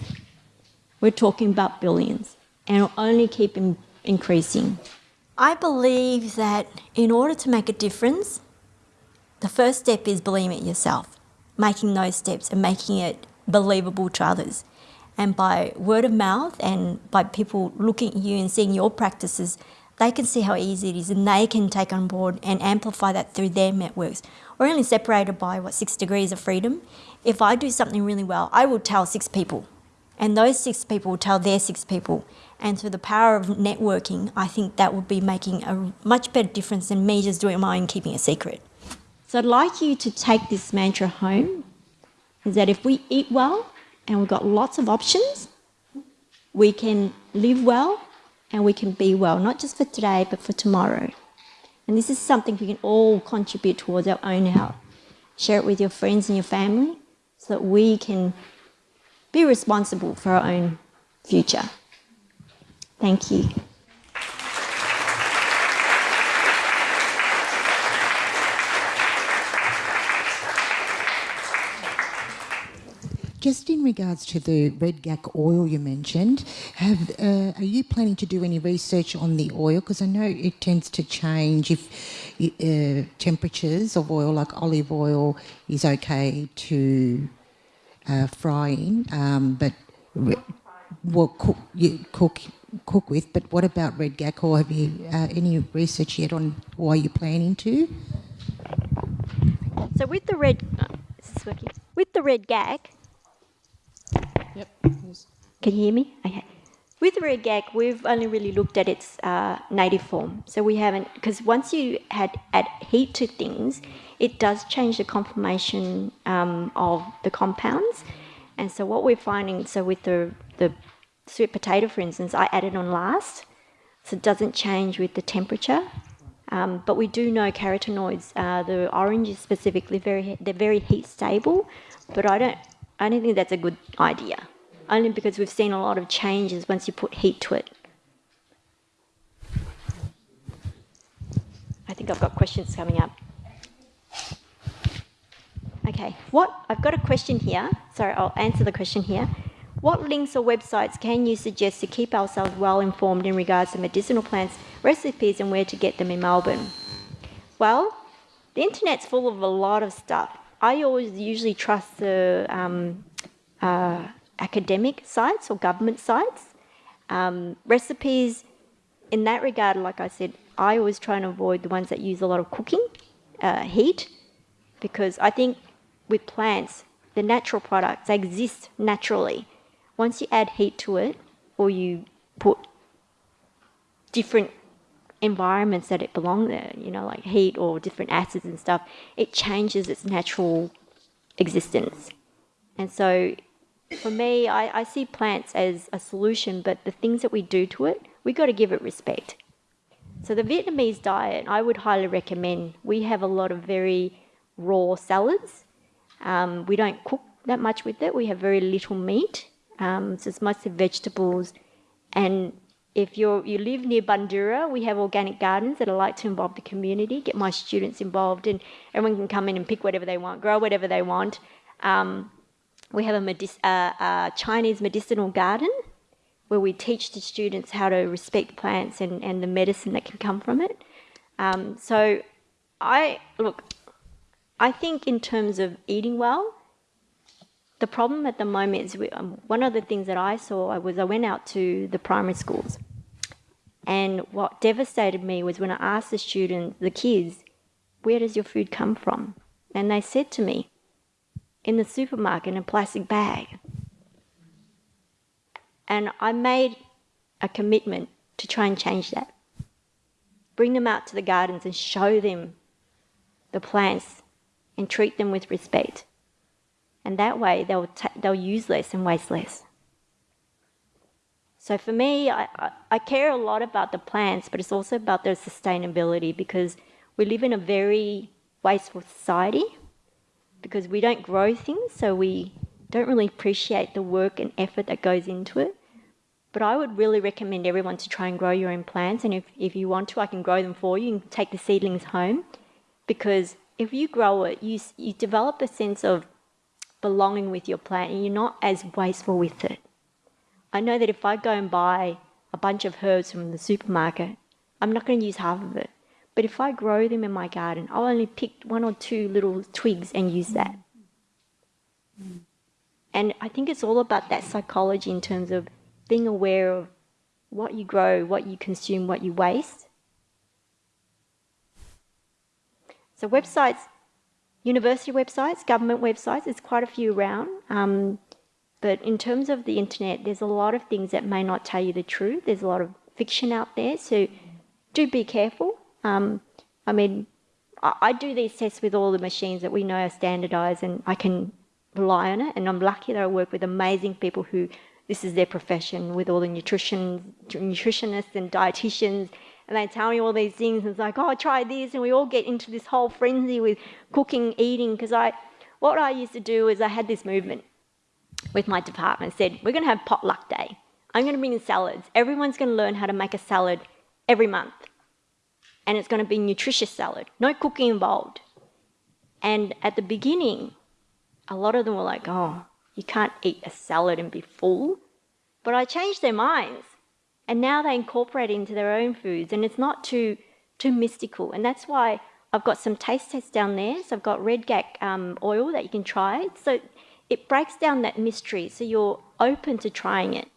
We're talking about billions and it'll only keep in increasing. I believe that in order to make a difference, the first step is believing it yourself, making those steps and making it believable to others. And by word of mouth and by people looking at you and seeing your practices, they can see how easy it is and they can take on board and amplify that through their networks. We're only separated by, what, six degrees of freedom. If I do something really well, I will tell six people, and those six people will tell their six people. And through the power of networking, I think that would be making a much better difference than me just doing my own keeping a secret. So I'd like you to take this mantra home is that if we eat well and we've got lots of options, we can live well and we can be well, not just for today, but for tomorrow. And this is something we can all contribute towards our own health. Share it with your friends and your family so that we can be responsible for our own future. Thank you. Just in regards to the red gac oil you mentioned, have uh, are you planning to do any research on the oil? Because I know it tends to change if uh, temperatures of oil, like olive oil, is okay to uh, fry in, um, but well, cook, cook cook with. But what about red gac oil? Have you uh, any research yet on why you're planning to? So with the red, uh, with the red Redgak, Yep. Can you hear me? Okay. With red gac, we've only really looked at its uh, native form. So we haven't, because once you had add heat to things, it does change the conformation um, of the compounds. And so what we're finding, so with the, the sweet potato, for instance, I added on last, so it doesn't change with the temperature. Um, but we do know carotenoids, uh, the orange specifically, very they're very heat stable. But I don't I don't think that's a good idea. only because we've seen a lot of changes once you put heat to it. I think I've got questions coming up. Okay, what I've got a question here. Sorry, I'll answer the question here. What links or websites can you suggest to keep ourselves well informed in regards to medicinal plants, recipes, and where to get them in Melbourne? Well, the internet's full of a lot of stuff. I always usually trust the um, uh, academic sites or government sites. Um, recipes, in that regard, like I said, I always try and avoid the ones that use a lot of cooking, uh, heat, because I think with plants, the natural products, they exist naturally. Once you add heat to it, or you put different environments that it belong there, you know, like heat or different acids and stuff, it changes its natural existence. And so for me, I, I see plants as a solution, but the things that we do to it, we've got to give it respect. So the Vietnamese diet, I would highly recommend. We have a lot of very raw salads. Um, we don't cook that much with it. We have very little meat. Um, so it's mostly vegetables. And if you you live near Bundoora, we have organic gardens that I like to involve the community, get my students involved, and everyone can come in and pick whatever they want, grow whatever they want. Um, we have a, uh, a Chinese medicinal garden where we teach the students how to respect plants and, and the medicine that can come from it. Um, so I look, I think in terms of eating well, the problem at the moment is we, um, one of the things that I saw was I went out to the primary schools, and what devastated me was when I asked the students, the kids, where does your food come from? And they said to me, in the supermarket in a plastic bag. And I made a commitment to try and change that. Bring them out to the gardens and show them the plants and treat them with respect. And that way they'll, they'll use less and waste less. So for me, I, I, care a lot about the plants, but it's also about their sustainability because we live in a very wasteful society because we don't grow things, so we don't really appreciate the work and effort that goes into it. But I would really recommend everyone to try and grow your own plants. And if, if you want to, I can grow them for you and take the seedlings home. Because if you grow it, you, you develop a sense of belonging with your plant and you're not as wasteful with it. I know that if I go and buy a bunch of herbs from the supermarket, I'm not going to use half of it. But if I grow them in my garden, I'll only pick one or two little twigs and use that. And I think it's all about that psychology in terms of being aware of what you grow, what you consume, what you waste. So, websites, university websites, government websites, there's quite a few around. Um, but in terms of the internet, there's a lot of things that may not tell you the truth. There's a lot of fiction out there. So, do be careful. Um, I mean, I, I, do these tests with all the machines that we know are standardized and I can rely on it. And I'm lucky that I work with amazing people who this is their profession with all the nutrition, nutritionists and dietitians. And they tell me all these things. And it's like, oh, try this. And we all get into this whole frenzy with cooking, eating. Because I, what I used to do is I had this movement with my department. said, we're going to have potluck day. I'm going to bring in salads. Everyone's going to learn how to make a salad every month and it's going to be nutritious salad, no cooking involved. And at the beginning, a lot of them were like, oh, you can't eat a salad and be full. But I changed their minds. And now they incorporate it into their own foods. And it's not too, too mystical. And that's why I've got some taste tests down there. So I've got red gac um, oil that you can try. So it breaks down that mystery. So you're open to trying it.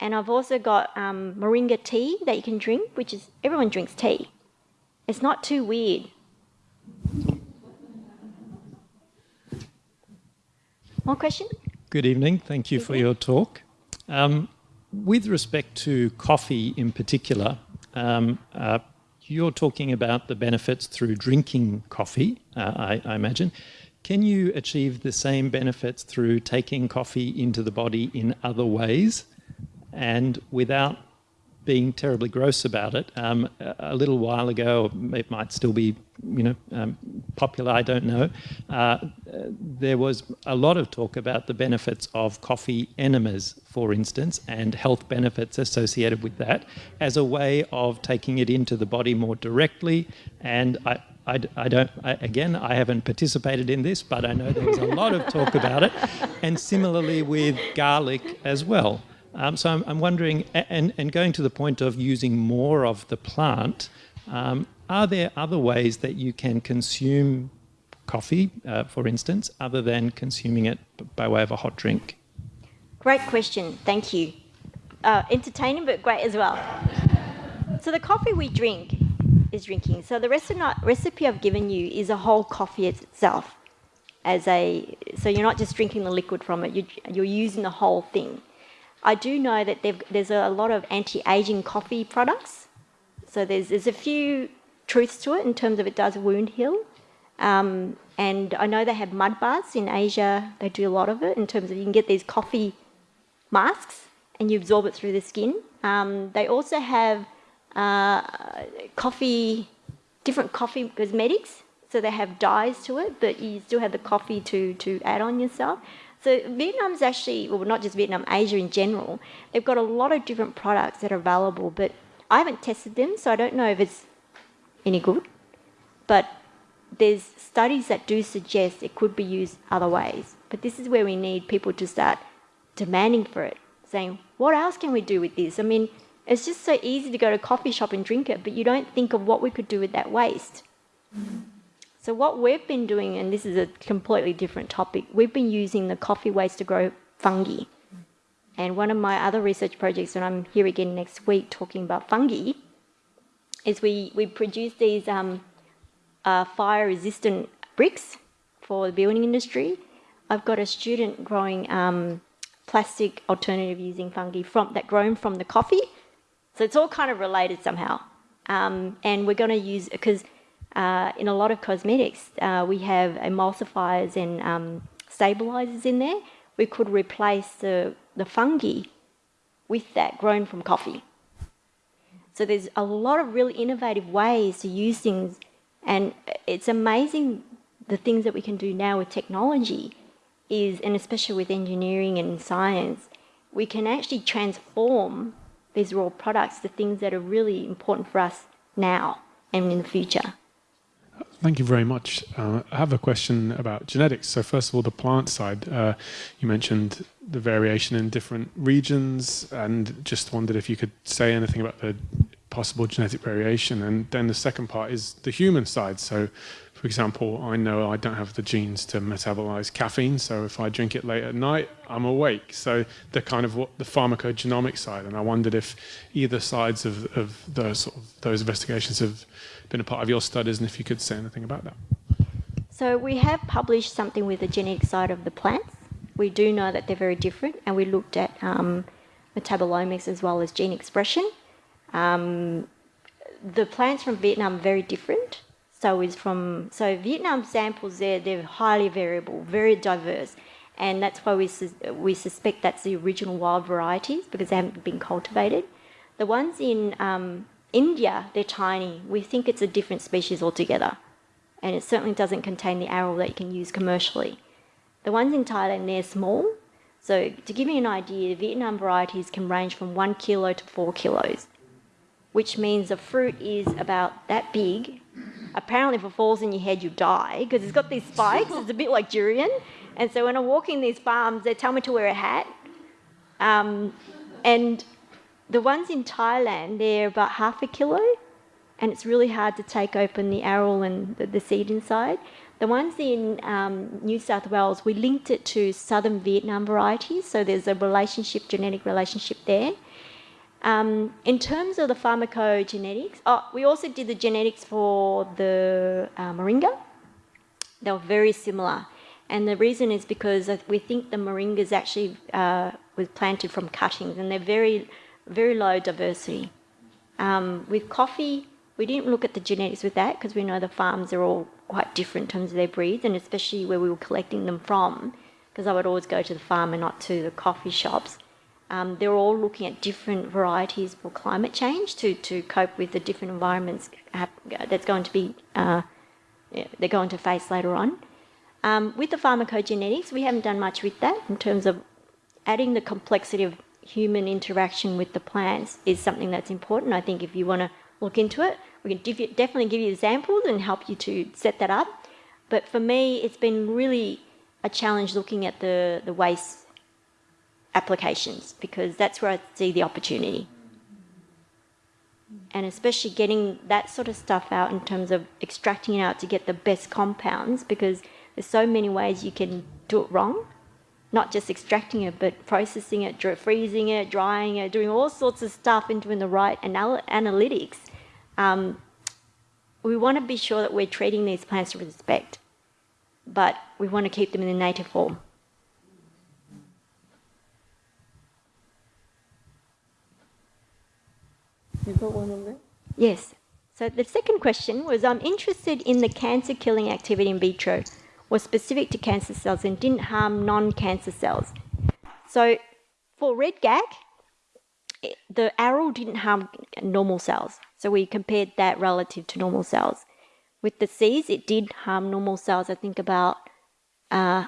And I've also got um, moringa tea that you can drink, which is everyone drinks tea. It's not too weird. More question? Good evening. Thank you for your talk. Um, with respect to coffee in particular, um, uh, you're talking about the benefits through drinking coffee, uh, I, I, imagine. Can you achieve the same benefits through taking coffee into the body in other ways? and without being terribly gross about it, um, a little while ago, it might still be, you know, um, popular. I don't know. Uh, there was a lot of talk about the benefits of coffee enemas, for instance, and health benefits associated with that as a way of taking it into the body more directly. And I, I, I don't, I, again, I haven't participated in this, but I know there was a lot of talk about it. And similarly with garlic as well. Um, so I'm, I'm, wondering, and, and going to the point of using more of the plant, um, are there other ways that you can consume coffee, uh, for instance, other than consuming it by way of a hot drink? Great question. Thank you. Uh, entertaining, but great as well. So the coffee we drink is drinking. So the recipe I've given you is a whole coffee itself. As a so you're not just drinking the liquid from it. You, you're using the whole thing. I do know that there's a lot of anti-aging coffee products. So there's there's a few truths to it in terms of it does wound heal. Um, and I know they have mud baths in Asia. They do a lot of it in terms of you can get these coffee masks and you absorb it through the skin. Um, they also have uh, coffee, different coffee cosmetics. So they have dyes to it, but you still have the coffee to, to add on yourself. So Vietnam's actually, well, not just Vietnam, Asia in general, they've got a lot of different products that are available, but I haven't tested them, so I don't know if it's any good. But there's studies that do suggest it could be used other ways. But this is where we need people to start demanding for it, saying, what else can we do with this? I mean, it's just so easy to go to a coffee shop and drink it, but you don't think of what we could do with that waste. So what we've been doing, and this is a completely different topic, we've been using the coffee waste to grow fungi. And one of my other research projects, and I'm here again next week talking about fungi, is we, we produce these um, uh, fire-resistant bricks for the building industry. I've got a student growing um, plastic alternative using fungi from that grown from the coffee. So it's all kind of related somehow. Um, and we're going to use, because uh, in a lot of cosmetics, uh, we have emulsifiers and um, stabilizers in there. We could replace the, the fungi with that grown from coffee. So there's a lot of really innovative ways to use things and it's amazing the things that we can do now with technology is, and especially with engineering and science, we can actually transform these raw products to things that are really important for us now and in the future. Thank you very much. Uh, I have a question about genetics. So first of all, the plant side, uh, you mentioned the variation in different regions and just wondered if you could say anything about the possible genetic variation. And then the second part is the human side. So, for example, I know I don't have the genes to metabolize caffeine. So if I drink it late at night, I'm awake. So the kind of what the pharmacogenomic side. And I wondered if either sides of, of those sort of, those investigations have been a part of your studies, and if you could say anything about that. So we have published something with the genetic side of the plants. We do know that they're very different, and we looked at um, metabolomics as well as gene expression. Um, the plants from Vietnam are very different. So is from so Vietnam samples there they're highly variable, very diverse, and that's why we su we suspect that's the original wild varieties because they haven't been cultivated. The ones in um, India they're tiny. We think it's a different species altogether, and it certainly doesn't contain the aril that you can use commercially. The ones in Thailand they're small. So to give you an idea, the Vietnam varieties can range from one kilo to four kilos which means the fruit is about that big. Apparently, if it falls in your head, you die because it's got these spikes. It's a bit like durian. And so when I'm walking these farms, they tell me to wear a hat. Um, and the ones in Thailand, they're about half a kilo, and it's really hard to take open the aril and the, the seed inside. The ones in um, New South Wales, we linked it to southern Vietnam varieties, so there's a relationship, genetic relationship there. Um, in terms of the pharmacogenetics, oh, we also did the genetics for the uh, moringa. They were very similar. And the reason is because we think the moringa is actually uh, was planted from cuttings and they're very, very low diversity. Um, with coffee, we didn't look at the genetics with that because we know the farms are all quite different in terms of their breeds and especially where we were collecting them from because I would always go to the farm and not to the coffee shops. Um, they're all looking at different varieties for climate change to, to cope with the different environments that's going to be uh, they're going to face later on. Um, with the pharmacogenetics, we haven't done much with that in terms of adding the complexity of human interaction with the plants is something that's important. I think if you want to look into it, we can definitely give you examples and help you to set that up. But for me, it's been really a challenge looking at the, the waste applications because that's where I see the opportunity. And especially getting that sort of stuff out in terms of extracting it out to get the best compounds because there's so many ways you can do it wrong. Not just extracting it, but processing it, freezing it, drying it, doing all sorts of stuff and doing the right anal analytics. Um, we want to be sure that we're treating these plants with respect, but we want to keep them in their native form. You got one on there? Yes. So the second question was I'm interested in the cancer killing activity in vitro was specific to cancer cells and didn't harm non-cancer cells. So for red GAC, the aril didn't harm normal cells. So we compared that relative to normal cells. With the Cs, it did harm normal cells, I think about uh,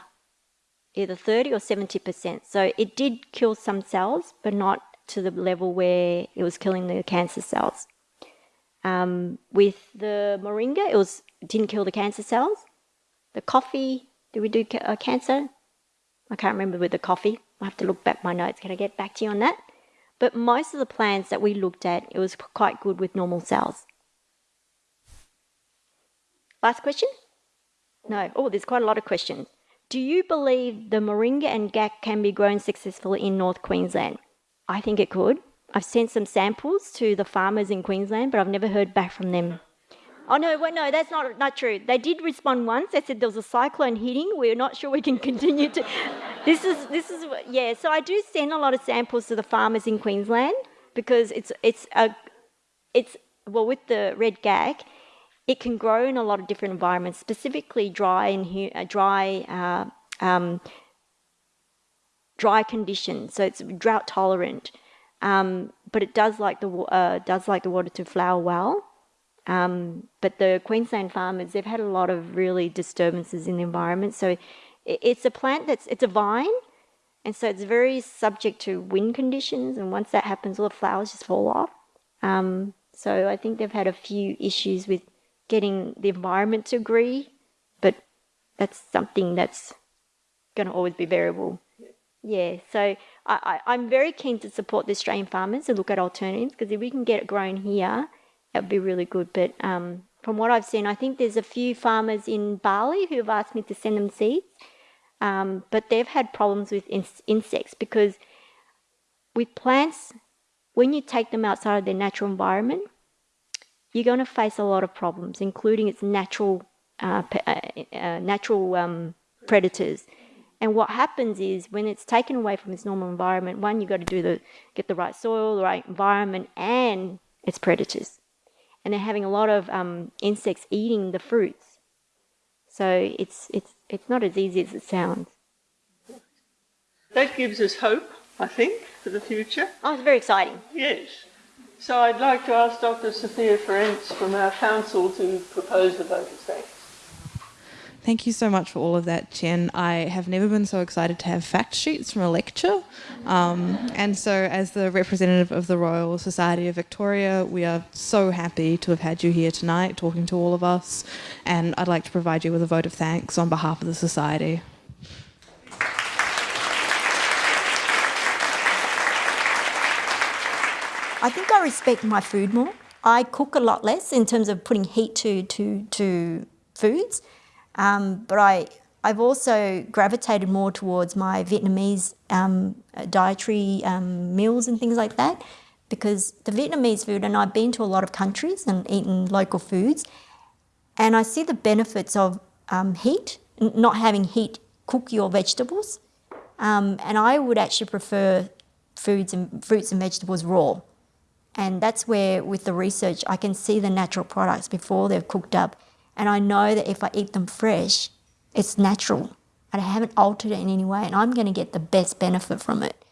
either 30 or 70%. So it did kill some cells, but not to the level where it was killing the cancer cells. Um, with the moringa, it was didn't kill the cancer cells. The coffee, did we do ca uh, cancer? I can't remember with the coffee. I have to look back my notes. Can I get back to you on that? But most of the plants that we looked at, it was quite good with normal cells. Last question? No. Oh, there's quite a lot of questions. Do you believe the moringa and GAC can be grown successfully in North Queensland? I think it could. I've sent some samples to the farmers in Queensland, but I've never heard back from them. Oh no, wait, no, that's not not true. They did respond once. They said there was a cyclone hitting. We're not sure we can continue to. This is this is yeah. So I do send a lot of samples to the farmers in Queensland because it's it's a it's well with the red GAC, it can grow in a lot of different environments, specifically dry and uh, dry. Uh, um, dry conditions, so it's drought tolerant. Um, but it does like the uh, does like the water to flower well. Um, but the Queensland farmers, they've had a lot of really disturbances in the environment. So it's a plant that's, it's a vine. And so it's very subject to wind conditions. And once that happens, all the flowers just fall off. Um, so I think they've had a few issues with getting the environment to agree. But that's something that's going to always be variable. Yeah, so I, I, am very keen to support the Australian farmers and look at alternatives because if we can get it grown here, that would be really good. But um, from what I've seen, I think there's a few farmers in Bali who have asked me to send them seeds, um, but they've had problems with in insects because with plants, when you take them outside of their natural environment, you're going to face a lot of problems, including its natural uh, uh, uh, natural um, predators. And what happens is when it's taken away from its normal environment, one, you've got to do the get the right soil, the right environment, and its predators and they're having a lot of um, insects eating the fruits. So it's, it's, it's not as easy as it sounds. That gives us hope, I think, for the future. Oh, it's very exciting. Yes. So I'd like to ask Dr. Sophia Ferenc from our council to propose the vote of thanks. Thank you so much for all of that, Jen. I have never been so excited to have fact sheets from a lecture. Um, and so, as the representative of the Royal Society of Victoria, we are so happy to have had you here tonight talking to all of us. And I'd like to provide you with a vote of thanks on behalf of the Society. I think I respect my food more. I cook a lot less in terms of putting heat to, to, to foods. Um, but I, I've also gravitated more towards my Vietnamese um, dietary um, meals and things like that because the Vietnamese food, and I've been to a lot of countries and eaten local foods, and I see the benefits of um, heat, not having heat cook your vegetables. Um, and I would actually prefer foods and fruits and vegetables raw. And that's where, with the research, I can see the natural products before they're cooked up and I know that if I eat them fresh, it's natural and I haven't altered it in any way and I'm going to get the best benefit from it.